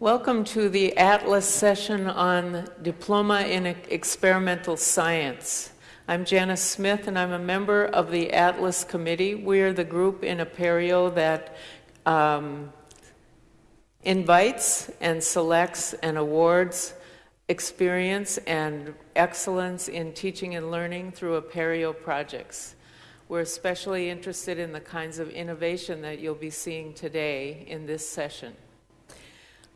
Welcome to the Atlas session on Diploma in Experimental Science. I'm Janice Smith, and I'm a member of the Atlas Committee. We are the group in Apereo that um, invites and selects and awards experience and excellence in teaching and learning through Apereo projects. We're especially interested in the kinds of innovation that you'll be seeing today in this session.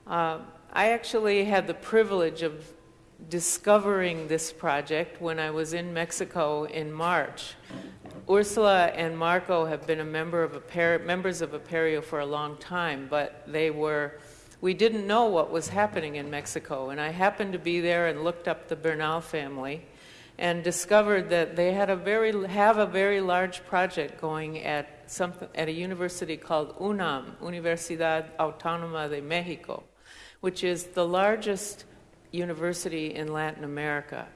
Uh, I actually had the privilege of discovering this project when I was in Mexico in March. Ursula and Marco have been a member of Aper- members of Apereo for a long time, but they were we didn't know what was happening in Mexico, and I happened to be there and looked up the Bernal family and discovered that they had a very have a very large project going at some at a university called UNAM, Universidad Autónoma de Mexico, which is the largest university in Latin America.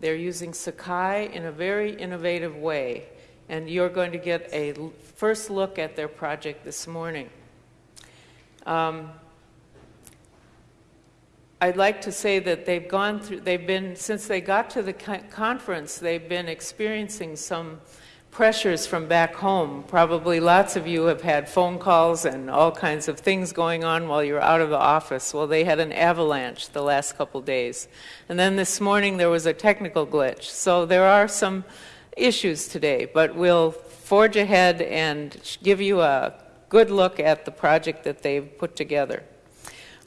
They're using Sakai in a very innovative way, and you're going to get a first look at their project this morning. Um, I'd like to say that they've gone through, they've been, since they got to the conference, they've been experiencing some pressures from back home. Probably lots of you have had phone calls and all kinds of things going on while you're out of the office. Well, they had an avalanche the last couple days. And then this morning there was a technical glitch. So there are some issues today, but we'll forge ahead and give you a good look at the project that they've put together.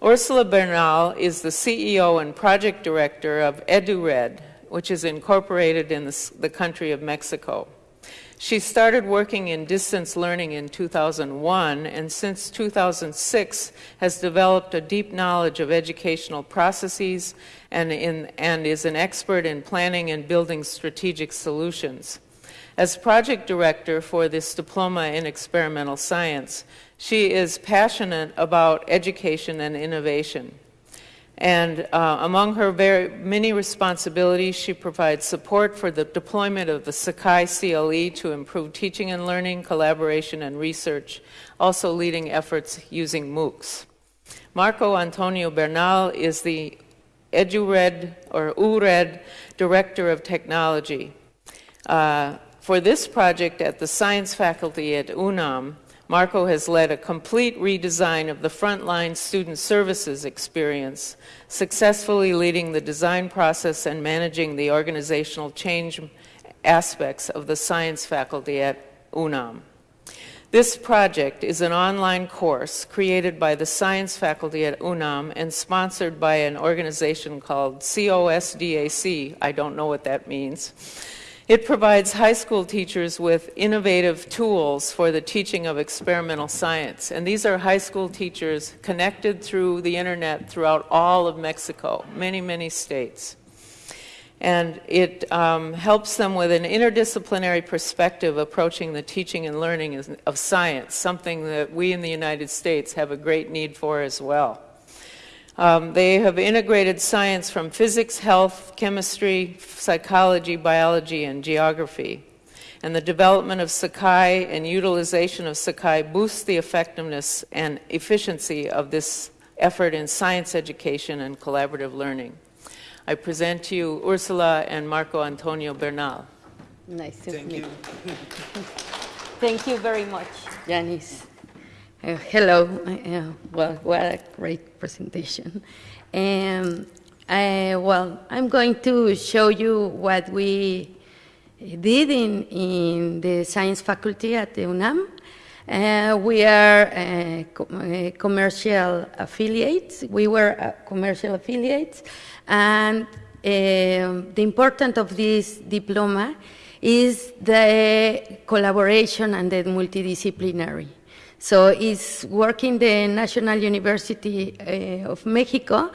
Ursula Bernal is the CEO and project director of EduRed, which is incorporated in the, country of Mexico. She started working in distance learning in 2001 and since 2006 has developed a deep knowledge of educational processes and, in, and is an expert in planning and building strategic solutions. As project director for this diploma in experimental science, she is passionate about education and innovation. And uh, among her very many responsibilities, she provides support for the deployment of the Sakai CLE to improve teaching and learning, collaboration, and research, also leading efforts using MOOCs. Marco Antonio Bernal is the EduRed or URED Director of Technology. Uh, for this project at the science faculty at UNAM, Marco has led a complete redesign of the frontline student services experience, successfully leading the design process and managing the organizational change aspects of the science faculty at UNAM. This project is an online course created by the science faculty at UNAM and sponsored by an organization called COSDAC. I don't know what that means it provides high school teachers with innovative tools for the teaching of experimental science. And these are high school teachers connected through the internet throughout all of Mexico, many, many states. And it um, helps them with an interdisciplinary perspective approaching the teaching and learning of science, something that we in the United States have a great need for as well. Um, they have integrated science from physics, health, chemistry, psychology, biology, and geography. And the development of Sakai and utilization of Sakai boosts the effectiveness and efficiency of this effort in science education and collaborative learning. I present to you Ursula and Marco Antonio Bernal. Nice to Thank meet you. Thank you very much, Janice. Uh, hello. Uh, well, what a great presentation. Um, I, well, I'm going to show you what we did in, in the science faculty at the UNAM. Uh, we are uh, uh, commercial affiliates. We were uh, commercial affiliates. And um, the importance of this diploma is the collaboration and the multidisciplinary. So it's working the National University uh, of Mexico,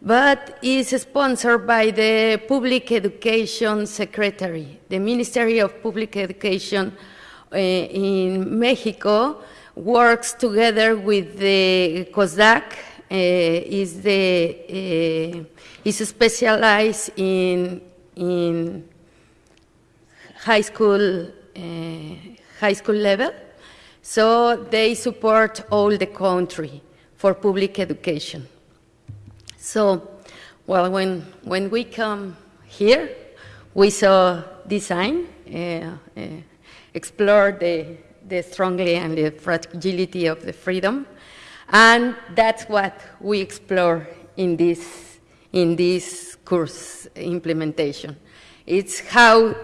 but is sponsored by the Public Education Secretary. The Ministry of Public Education uh, in Mexico works together with the COSDAC, uh, is the is specialized in in high school high school level so they support all the country for public education. So, well, when, when we come here, we saw design, uh, uh, explore the, the strongly and the fragility of the freedom, and that's what we explore in this, in this course implementation. It's how,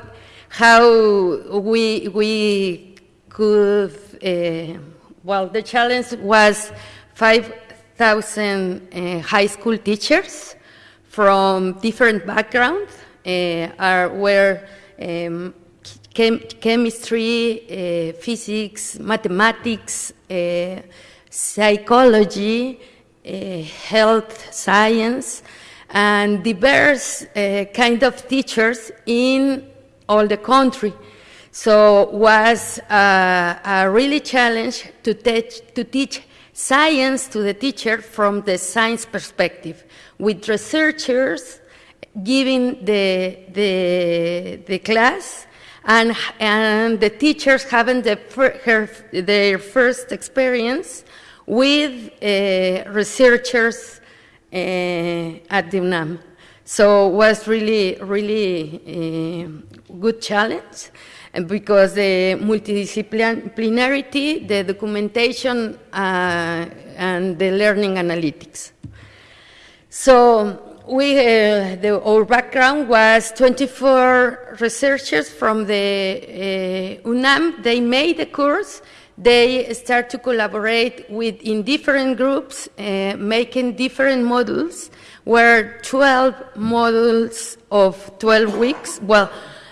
how we, we could, well, the challenge was 5,000 uh, high school teachers from different backgrounds, uh, are, were um, chem chemistry, uh, physics, mathematics, uh, psychology, uh, health science, and diverse uh, kind of teachers in all the country. So was uh, a really challenge to teach, to teach science to the teacher from the science perspective, with researchers giving the, the, the class and, and the teachers having the, her, their first experience with uh, researchers uh, at the UNAM. So it was really, really a good challenge and because the multidisciplinarity, the documentation, uh, and the learning analytics. So we, uh, the, our background was 24 researchers from the uh, UNAM. They made the course. They start to collaborate with in different groups, uh, making different modules. Were 12 modules of 12 weeks. Well,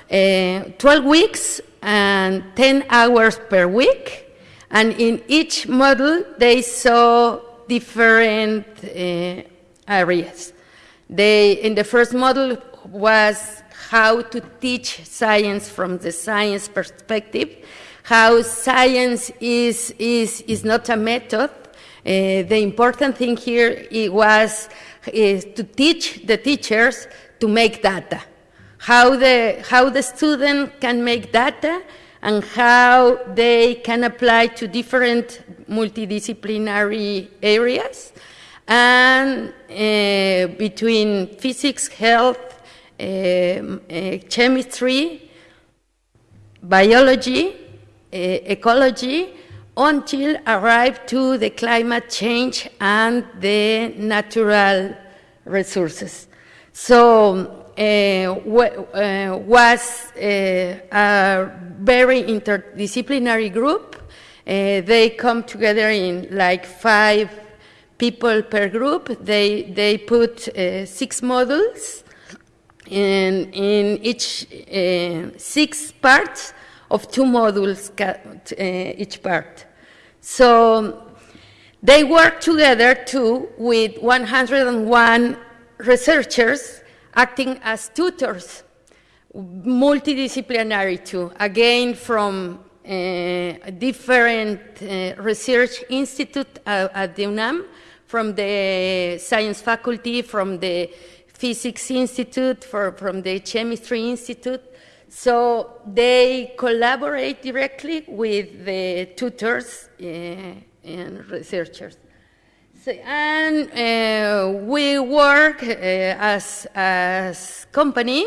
12 weeks and 10 hours per week. And in each model, they saw different uh, areas. They, in the first model was how to teach science from the science perspective, how science is, is, is not a method. Uh, the important thing here was is to teach the teachers to make data, how the, how the student can make data and how they can apply to different multidisciplinary areas and uh, between physics, health, uh, uh, chemistry, biology, ecology, until arrive to the climate change and the natural resources. So uh, was uh, a very interdisciplinary group. Uh, they come together in like five people per group. They, they put uh, six models in, in each uh, six parts of two modules uh, each part. So they work together too with 101 researchers acting as tutors, multidisciplinary too, again from uh, different uh, research institute uh, at the UNAM, from the science faculty, from the physics institute, for, from the chemistry institute. So they collaborate directly with the tutors uh, and researchers. And uh, we work uh, as a company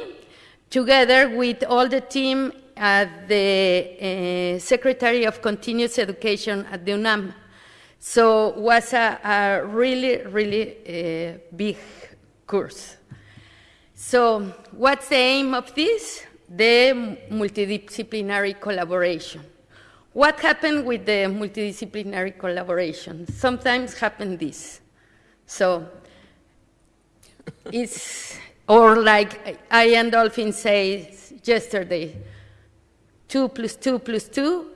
together with all the team at the uh, Secretary of Continuous Education at the UNAM. So it was a, a really, really uh, big course. So what's the aim of this? The multidisciplinary collaboration. What happened with the multidisciplinary collaboration? Sometimes happen this. So it's, or like Ian Dolphin says yesterday, two plus two plus two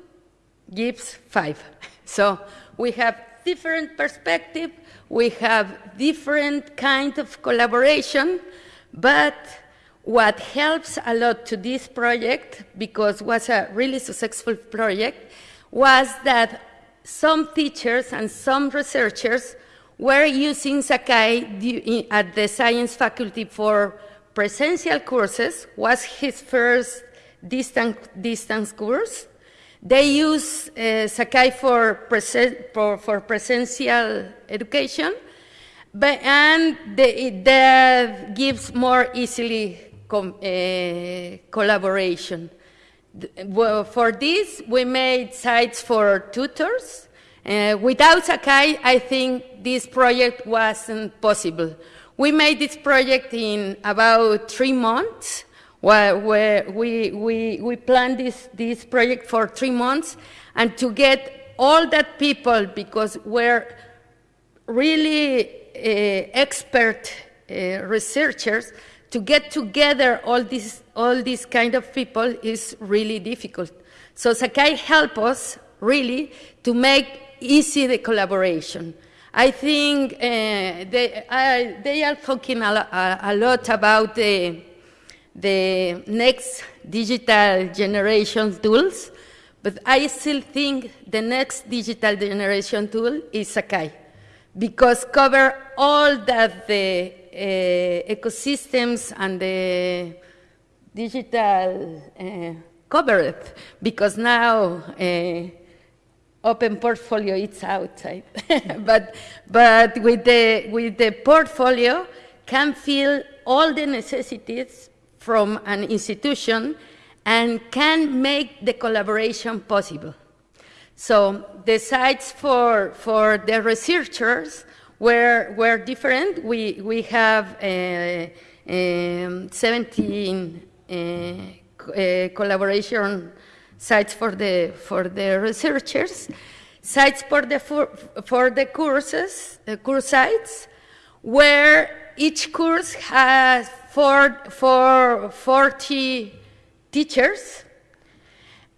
gives five. So we have different perspective, we have different kind of collaboration, but what helps a lot to this project, because it was a really successful project, was that some teachers and some researchers were using Sakai at the science faculty for presential courses, was his first distance, distance course, they use uh, Sakai for, for, for presential education, but, and it, that gives more easily collaboration. For this, we made sites for tutors. Uh, without Sakai, I think this project wasn't possible. We made this project in about three months, where, where we, we, we planned this, this project for three months, and to get all that people, because we're really uh, expert uh, researchers, to get together all these, all these kind of people is really difficult. So Sakai helped us really to make easy the collaboration. I think uh, they, uh, they are talking a, a, lot about the, the next digital generation tools, but I still think the next digital generation tool is Sakai, because cover all that the ecosystems and the digital uh, covered, because now uh, open portfolio it's outside. but but with the with the portfolio can fill all the necessities from an institution and can make the collaboration possible. So the sites for for the researchers were were different. We we have uh, um, 17 uh, uh, collaboration sites for the, for the researchers, sites for the, for, for the courses, the course sites, where each course has four, four, 40 teachers.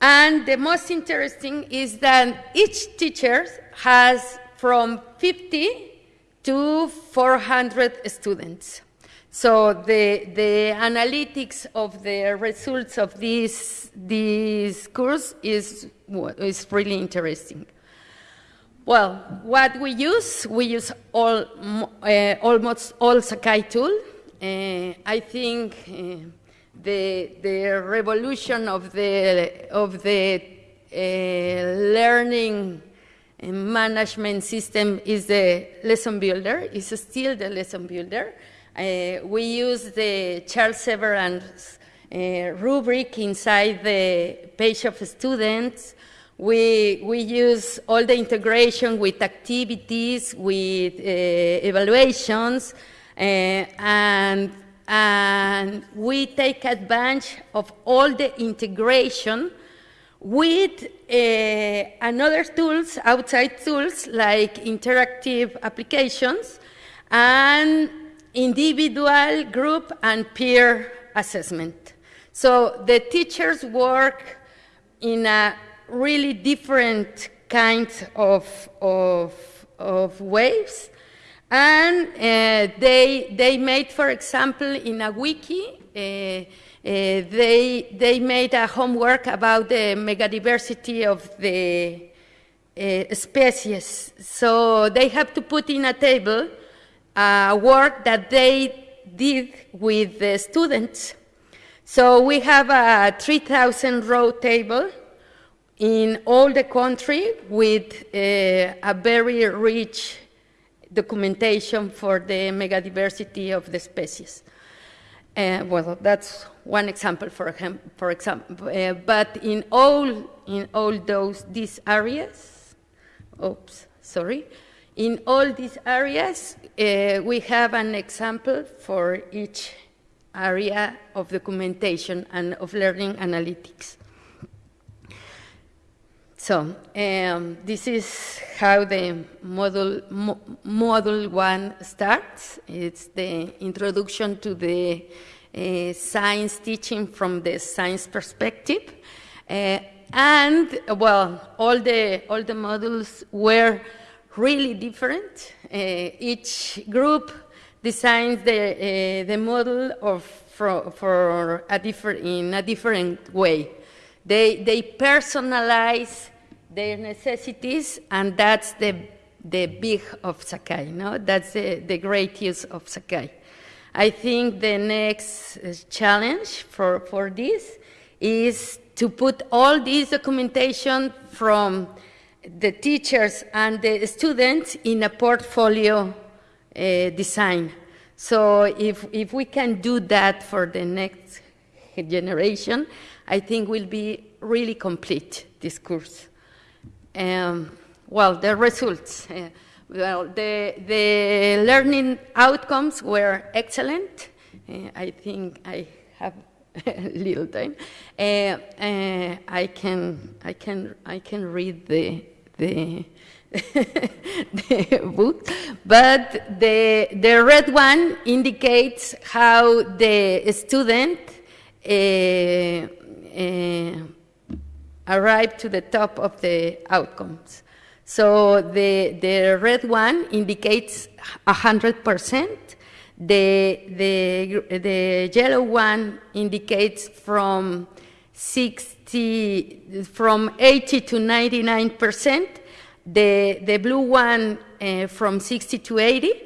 And the most interesting is that each teacher has from 50 to 400 students. So the, the analytics of the results of this, this course is, is really interesting. Well, what we use, we use all, uh, almost all Sakai tool. Uh, I think uh, the, the revolution of the, of the uh, learning management system is the lesson builder, is still the lesson builder. Uh, we use the Charles Severance uh, rubric inside the page of students. We, we use all the integration with activities, with uh, evaluations, and, and we take advantage of all the integration with uh, another tools, outside tools, like interactive applications, and individual, group, and peer assessment. So the teachers work in a really different kind of, of, of ways. And uh, they, they made, for example, in a wiki, uh, they, they made a homework about the megadiversity of the uh, species. So they have to put in a table uh, work that they did with the students. So we have a 3,000 row table in all the country with uh, a very rich documentation for the megadiversity of the species. Uh, well, that's one example, for, for example. Uh, but in all, in all those these areas, oops, sorry, in all these areas, uh, we have an example for each area of documentation and of learning analytics. So um, this is how the module, mo module one starts. It's the introduction to the uh, science teaching from the science perspective. Uh, and, well, all the, all the modules were really different. Uh, each group designs the, uh, the model of, for, for a different, in a different way. They, they personalize their necessities, and that's the, the big of Sakai, no? That's the, the great use of Sakai. I think the next uh, challenge for, for this is to put all this documentation from the teachers and the students in a portfolio uh, design. So if, if we can do that for the next generation, I think we'll be really complete, this course. Um, well, the results. Uh, well, the, the learning outcomes were excellent. Uh, I think I have little time. Uh, uh, I can I can I can read the the the book, but the the red one indicates how the student uh, uh arrived to the top of the outcomes. So the the red one indicates hundred percent the, the, the yellow one indicates from 60, from 80 to 99 percent. The, the blue one uh, from 60 to 80.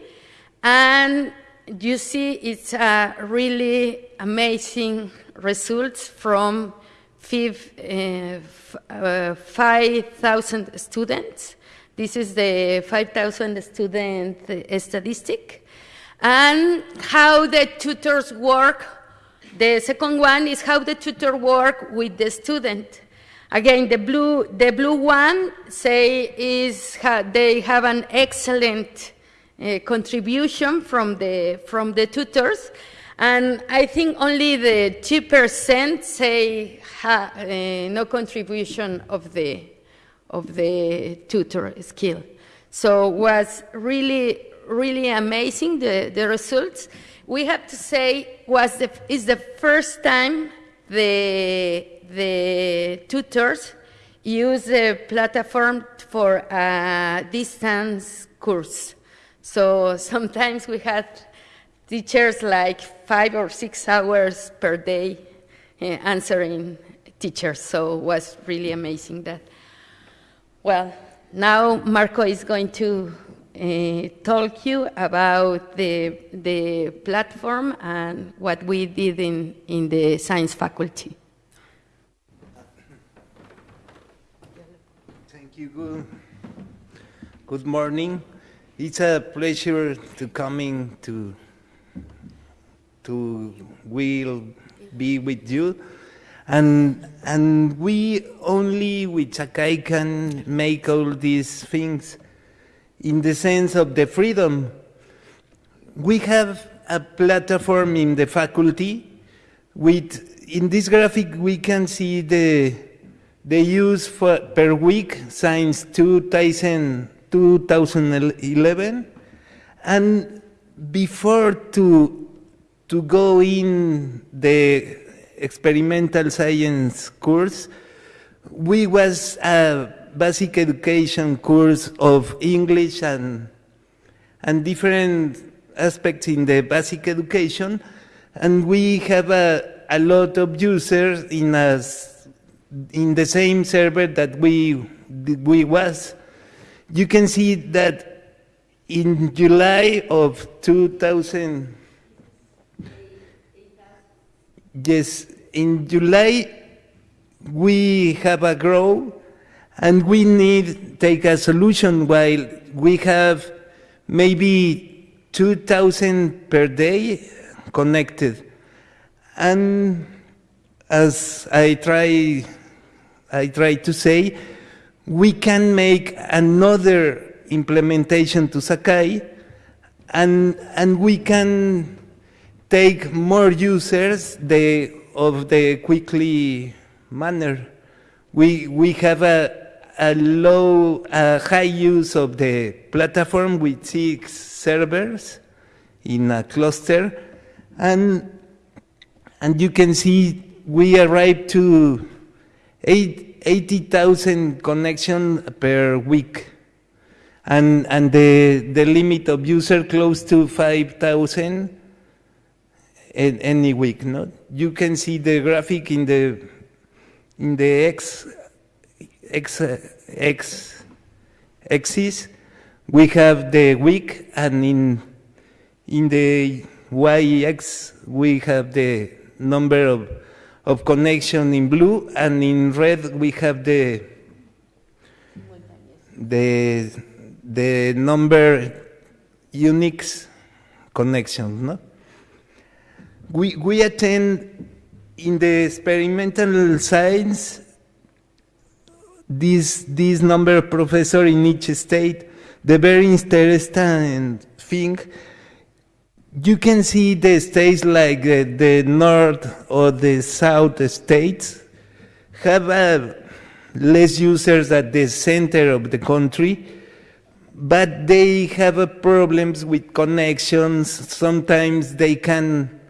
And you see it's a really amazing results from uh, uh, 5,000 students. This is the 5,000 student uh, statistic and how the tutors work. The second one is how the tutor work with the student. Again, the blue, the blue one say is they have an excellent uh, contribution from the from the tutors, and I think only the two percent say ha, uh, no contribution of the of the tutor skill. So was really really amazing, the, the results. We have to say was the, is the first time the, the tutors use the platform for a distance course. So sometimes we had teachers like five or six hours per day uh, answering teachers. So it was really amazing that. Well, now Marco is going to uh, talk you about the, the platform and what we did in, in the science faculty. Thank you. Good, good morning. It's a pleasure to coming to to will be with you. And, and we only with Sakai can make all these things in the sense of the freedom. We have a platform in the faculty with, in this graphic, we can see the, the use for, per week since 2000, 2011. And before to, to go in the experimental science course, we was a basic education course of English and, and different aspects in the basic education. And we have a, a lot of users in, us, in the same server that we, we was. You can see that in July of 2000, yes, in July we have a growth and we need take a solution while we have maybe 2,000 per day connected. And as I try, I try to say, we can make another implementation to Sakai and, and we can take more users the, of the quickly manner. We, we have a, a low, a high use of the platform with six servers in a cluster. And, and you can see we arrived to 80,000 connections per week. And, and the, the limit of user close to 5,000 any week. No? You can see the graphic in the, in the X X, X axis, we have the week, and in, in the Y-X, we have the number of, of connection in blue, and in red, we have the, the, the number Unix connections. No? We, we attend in the experimental science this, this number of professors in each state. The very interesting thing, you can see the states like the, the north or the south states have uh, less users at the center of the country, but they have uh, problems with connections. Sometimes they can,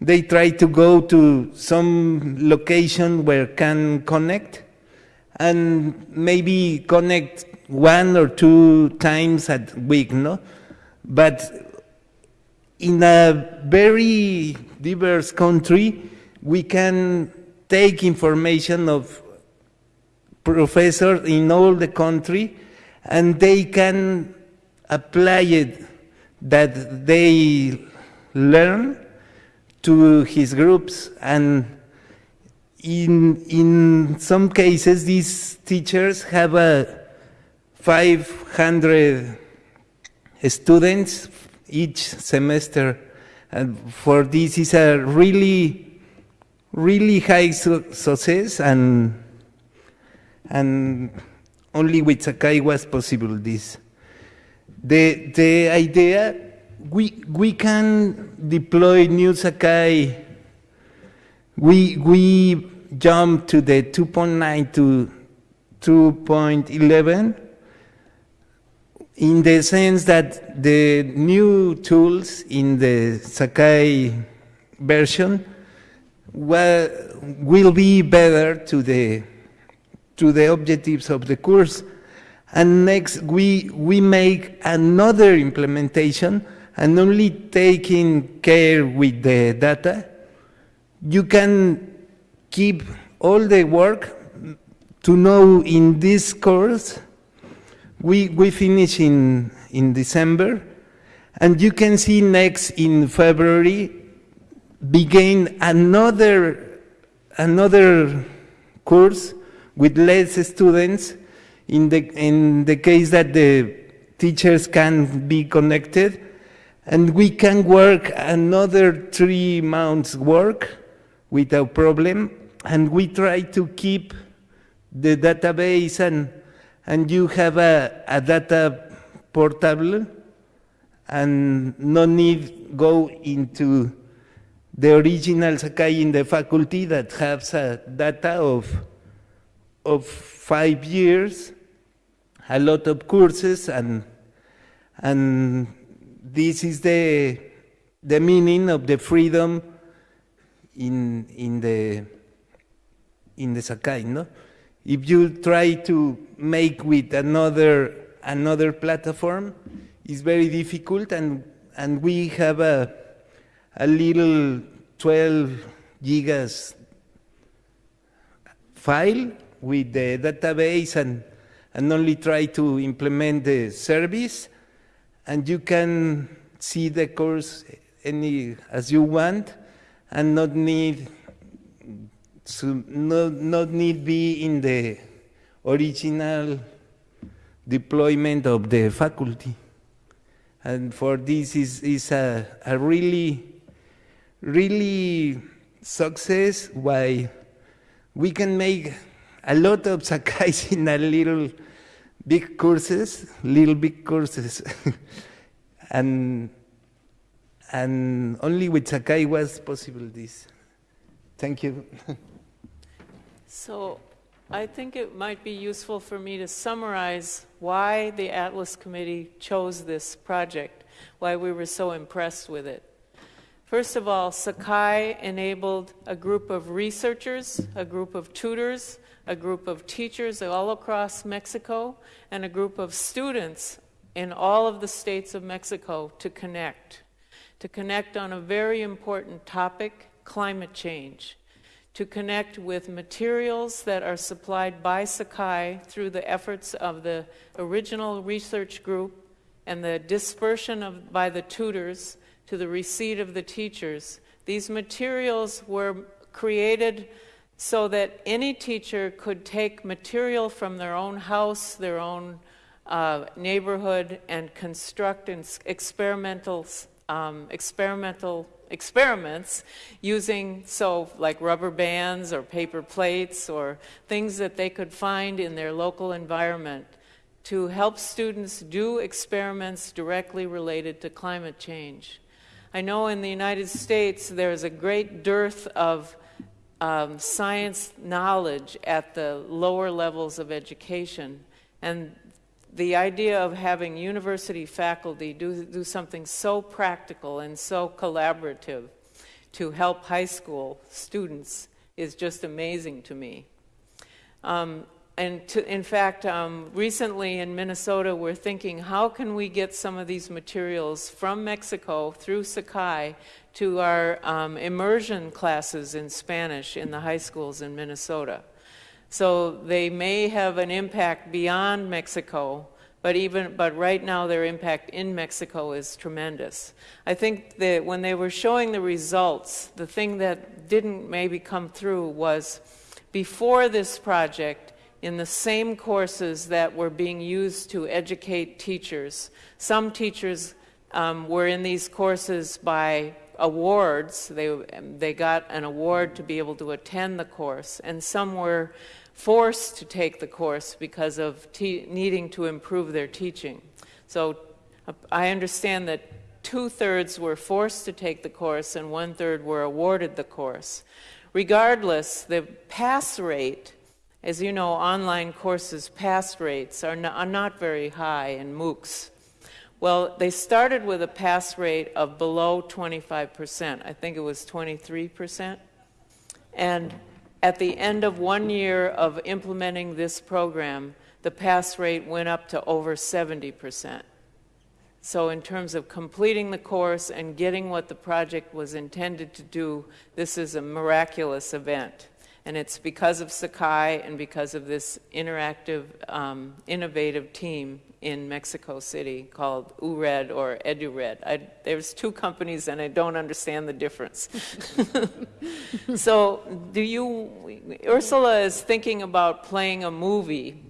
they try to go to some location where can connect, and maybe connect one or two times a week, no? But in a very diverse country, we can take information of professors in all the country and they can apply it that they learn to his groups and in, in some cases these teachers have a 500 students each semester and for this is a really really high su success and and only with Sakai was possible this. The, the idea, we, we can deploy new Sakai, we, we jump to the 2.9 to 2.11 in the sense that the new tools in the Sakai version will, will be better to the to the objectives of the course. And next, we, we make another implementation and only taking care with the data. You can keep all the work to know in this course. We, we finish in, in December, and you can see next in February begin another, another course with less students in the, in the case that the teachers can be connected and we can work another three months work without problem. And we try to keep the database and, and you have a, a data portable and no need go into the original Sakai in the faculty that has a data of of five years, a lot of courses, and, and this is the, the meaning of the freedom in, in, the, in the Sakai. No? If you try to make with another, another platform, it's very difficult, and, and we have a, a little 12 gigas file with the database and, and only try to implement the service, and you can see the course any as you want, and not need to not, not need be in the original deployment of the faculty. And for this is, is a, a really, really success why we can make a lot of Sakais in a little big courses, little big courses. and, and only with Sakai was possible this. Thank you. so I think it might be useful for me to summarize why the Atlas Committee chose this project, why we were so impressed with it. First of all, Sakai enabled a group of researchers, a group of tutors, a group of teachers all across Mexico, and a group of students in all of the states of Mexico to connect. To connect on a very important topic, climate change. To connect with materials that are supplied by Sakai through the efforts of the original research group and the dispersion of, by the tutors to the receipt of the teachers. These materials were created so that any teacher could take material from their own house, their own uh, neighborhood and construct experimental, um, experimental experiments using so like rubber bands or paper plates or things that they could find in their local environment to help students do experiments directly related to climate change. I know in the United States there's a great dearth of um, science knowledge at the lower levels of education, and the idea of having university faculty do, do something so practical and so collaborative to help high school students is just amazing to me. Um, and to, in fact, um, recently in Minnesota, we're thinking how can we get some of these materials from Mexico through Sakai to our um, immersion classes in Spanish in the high schools in Minnesota. So they may have an impact beyond Mexico, but even but right now their impact in Mexico is tremendous. I think that when they were showing the results, the thing that didn't maybe come through was before this project in the same courses that were being used to educate teachers. Some teachers um, were in these courses by awards. They, they got an award to be able to attend the course, and some were forced to take the course because of needing to improve their teaching. So uh, I understand that two thirds were forced to take the course and one third were awarded the course. Regardless, the pass rate, as you know, online courses pass rates are not, are not very high in MOOCs. Well, they started with a pass rate of below 25%. I think it was 23%. And at the end of one year of implementing this program, the pass rate went up to over 70%. So, in terms of completing the course and getting what the project was intended to do, this is a miraculous event. And it's because of Sakai and because of this interactive, um, innovative team in Mexico City called URED or EduRed. I, there's two companies and I don't understand the difference. so, do you, Ursula is thinking about playing a movie.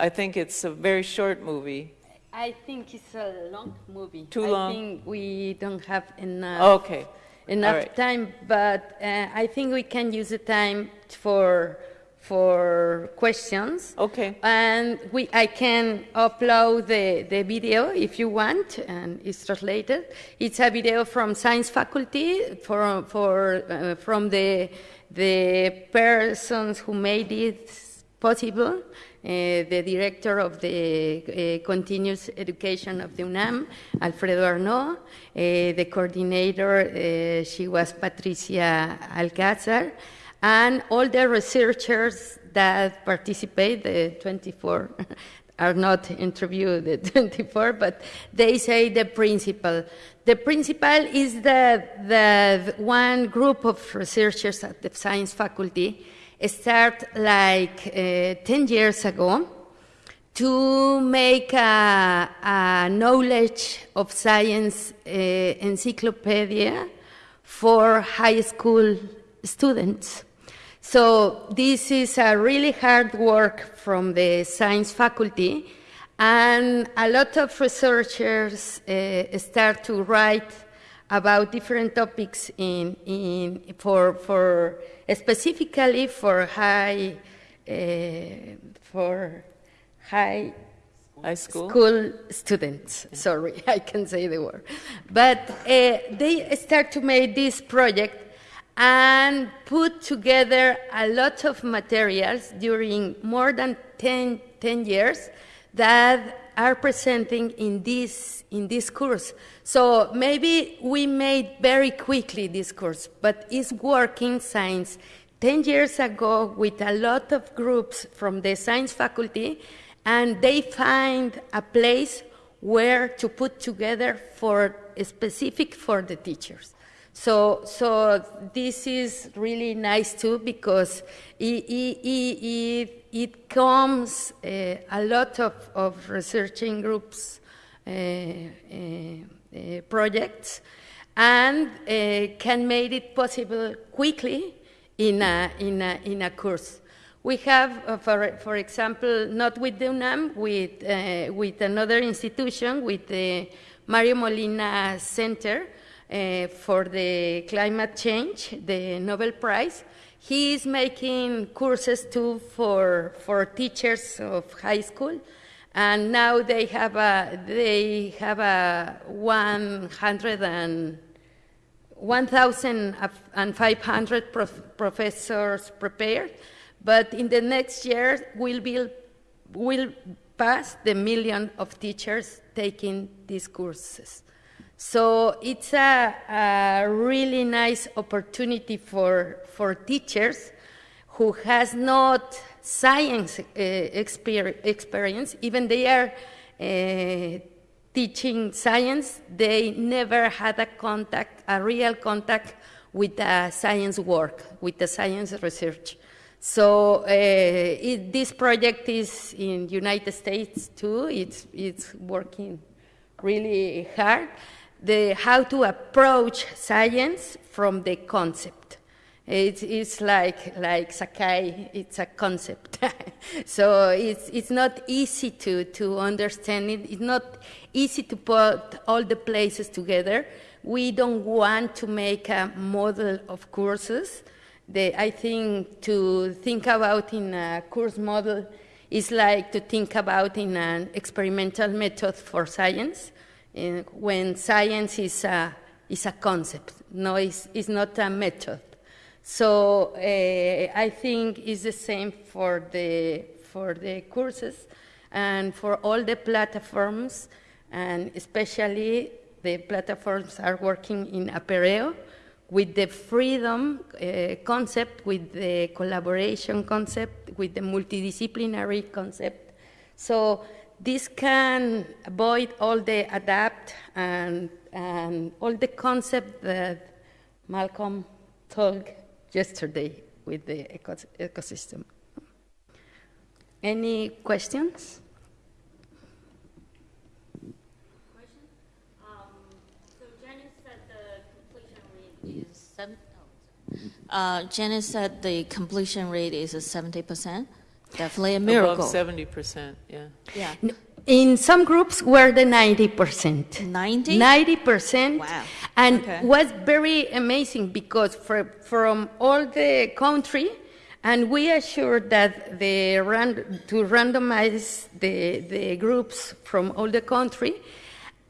I think it's a very short movie. I think it's a long movie. Too long? I think we don't have enough Okay. Enough right. time, but uh, I think we can use the time for for questions. Okay. And we, I can upload the, the video if you want, and it's translated. It's a video from science faculty for, for, uh, from the, the persons who made it possible. Uh, the director of the uh, continuous education of the UNAM, Alfredo Arnaud. Uh, the coordinator, she was Patricia Alcázar and all the researchers that participate, the 24 are not interviewed, the 24, but they say the principal. The principal is that the one group of researchers at the science faculty start like uh, 10 years ago to make a, a knowledge of science uh, encyclopedia for high school students. So this is a really hard work from the science faculty, and a lot of researchers uh, start to write about different topics in, in for, for specifically for high uh, for high High school? school students. Sorry, I can say the word. But uh, they start to make this project and put together a lot of materials during more than 10, 10 years that are presenting in this, in this course. So maybe we made very quickly this course, but it's working since 10 years ago with a lot of groups from the science faculty, and they find a place where to put together for specific for the teachers. So, so this is really nice too because it, it, it, it comes uh, a lot of, of researching groups, uh, uh, projects, and can make it possible quickly in a, in a, in a course. We have, uh, for, for example, not with the UNAM, with, with another institution, with the Mario Molina Center for the Climate Change, the Nobel Prize. He is making courses too for, for teachers of high school, and now they have a, they have a 100 and 1,500 prof professors prepared, but in the next year we'll, be, we'll pass the million of teachers taking these courses. So it's a, a really nice opportunity for, for teachers who has not science uh, exper experience, even they are uh, teaching science, they never had a contact, a real contact with the science work, with the science research. So uh, it, this project is in United States too. It's, it's working really hard. The, how to approach science from the concept. It's, it's like, like Sakai, it's a concept. so it's, it's not easy to, to understand it. It's not easy to put all the places together. We don't want to make a model of courses. The, I think to think about in a course model is like to think about in an experimental method for science, uh, when science is a, is a concept, no, it's, it's not a method. So uh, I think it's the same for the, for the courses and for all the platforms, and especially the platforms are working in Apereo with the freedom uh, concept, with the collaboration concept, with the multidisciplinary concept. So this can avoid all the adapt and, and all the concept that Malcolm talked yesterday with the ecosystem. Any questions? Uh, Janice said the completion rate is 70%. Definitely a miracle. Above 70%, yeah. Yeah. In some groups were the 90%. 90? 90%. Wow. And Okay. was very amazing because for, from all the country, and we assured that the ran, to randomize the, the groups from all the country,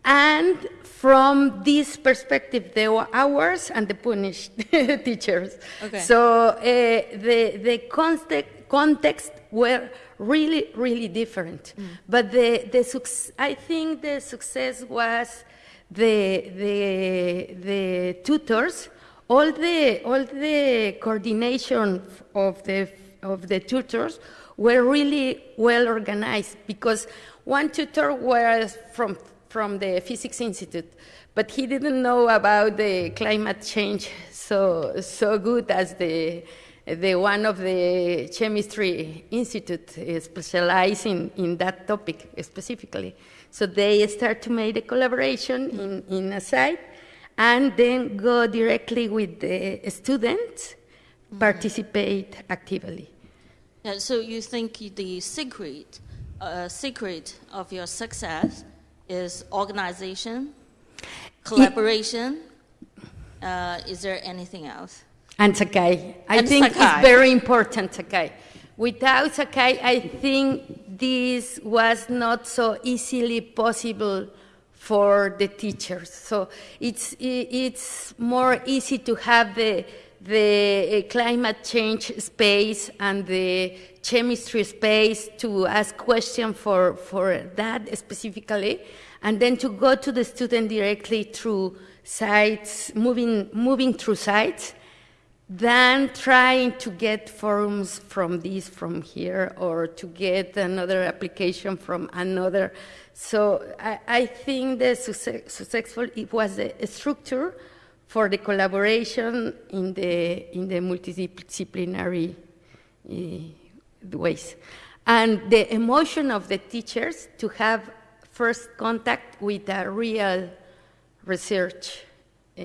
and from this perspective, there were ours and the punished teachers. Okay. So uh, the, the context, context were really, really different. Mm. But the, the I think the success was the, the, the tutors, all the, all the coordination of the, of the tutors were really well organized because one tutor was from, from the Physics Institute, but he didn't know about the climate change so, so good as the, the one of the chemistry institute is specializing in that topic specifically. So they start to make a collaboration in, in a site and then go directly with the students, participate actively. Yeah, so you think the secret, uh, secret of your success is organization, collaboration? Uh, is there anything else? And Sakai. I And think Sakai. it's very important, Sakai. Without Sakai, I think this was not so easily possible for the teachers. So it's, it's more easy to have the, the uh, climate change space and the chemistry space to ask questions for, for that specifically, and then to go to the student directly through sites, moving, moving through sites, than trying to get forms from this from here or to get another application from another. So I, I think the successful it was a structure for the collaboration in the in the multidisciplinary uh, ways, and the emotion of the teachers to have first contact with a real research uh,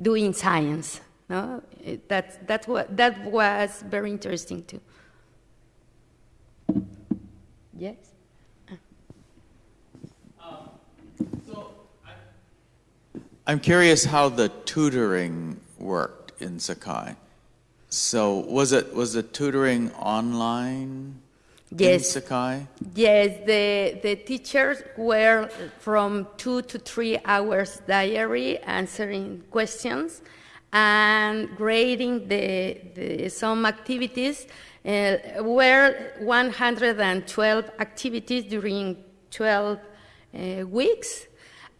doing science. No, It- that that was that was very interesting too. Yes. Um, so, I'm curious how the tutoring worked in Sakai. So was it was the tutoring online in Yes. Sakai? Yes, the, the teachers were from two to three hours diary answering questions and grading the, the some activities. Uh, were 112 activities during 12 uh, weeks,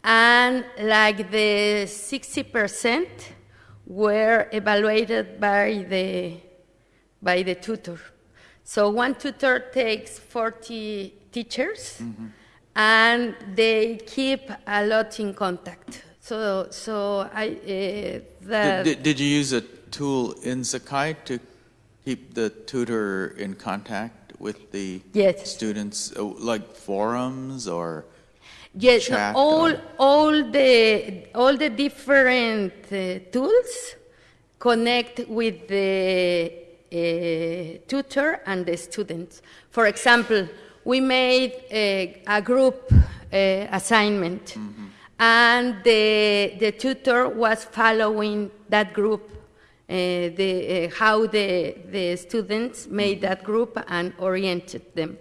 and like the 60% were evaluated by the by the tutor. So one tutor takes 40 teachers and they keep a lot in contact. So, so I, uh, Did, the, did, did you use a tool in Sakai to keep the tutor in contact with the Yes. students, uh, like forums or? yes, chat all, or- all the, all the different uh, tools connect with the uh, tutor and the students. For example, we made a, a group uh, assignment, and the, the tutor was following that group, uh, the, uh, how the, the students made that group and oriented them.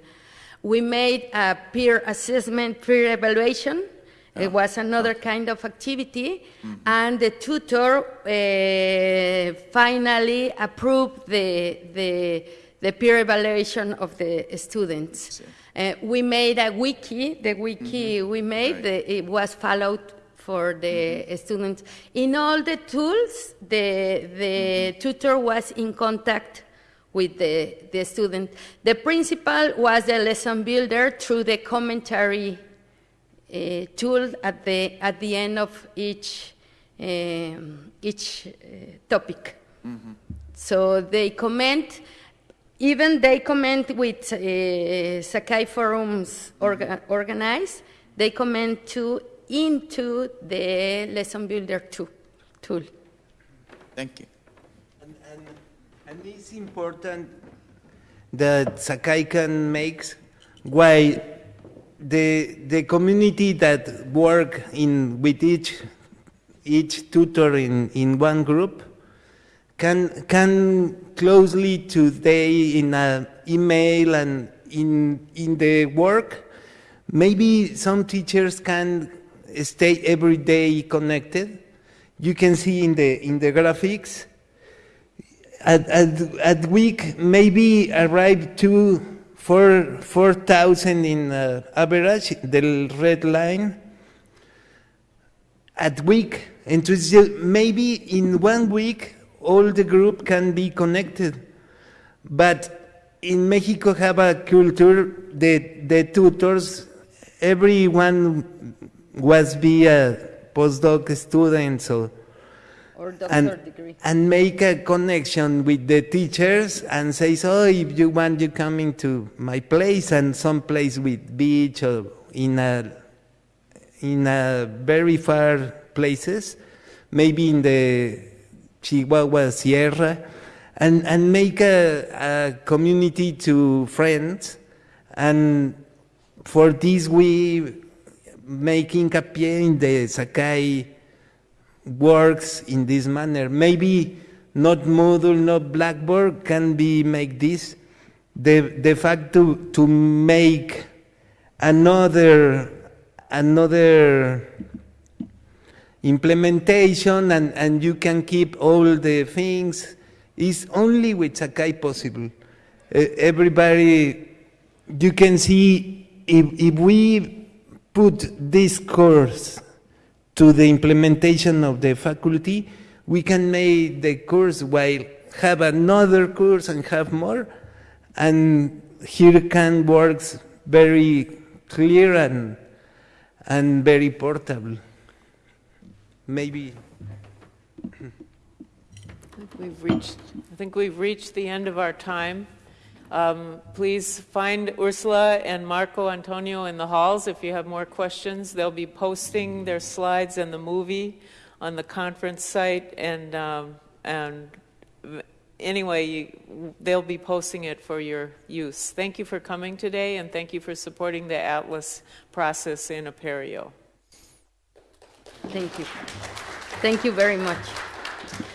We made a peer assessment, peer evaluation. It was another kind of activity, and the tutor uh, finally approved the, the, the peer evaluation of the students. Uh, we made a wiki. The wiki we made, Right. the, it was followed for the students. In all the tools, the, the tutor was in contact with the, the student. The principal was the lesson builder through the commentary uh, tool at the, at the end of each, um, each uh, topic. So they comment, even they comment with uh, Sakai forums orga- organized, they comment to into the lesson builder tool. tool. Thank you. And, and, and it's important that Sakai can make why the, the community that work in, with each, each tutor in, in one group can, can closely today in an email and in, in the work, maybe some teachers can stay every day connected. You can see in the, in the graphics, at, at, at week maybe arrive to four, 4,000 in uh, average, the red line. At week, and maybe in one week all the group can be connected. But in Mexico have a culture, the, the tutors, everyone was be a postdoc student, so Or doctor and, degree. and make a connection with the teachers and says, oh, if you want, you coming to my place and some place with beach or in a, in a very far places, maybe in the Chihuahua Sierra, and, and make a, a community to friends. And for this, we making hincapié in the Sakai works in this manner. Maybe not Moodle, not Blackboard can be make this. The, the fact to, to make another, another implementation and, and you can keep all the things is only with Sakai possible. Uh, everybody, you can see if, if we put this course to the implementation of the faculty, we can make the course while have another course and have more. And here can works very clear and, and very portable. Maybe We've reached, I think we've reached the end of our time. Um, Please find Ursula and Marco Antonio in the halls if you have more questions. They'll be posting their slides and the movie on the conference site, and, um, and anyway, you, they'll be posting it for your use. Thank you for coming today, and thank you for supporting the Atlas process in Apereo. Thank you. Thank you very much.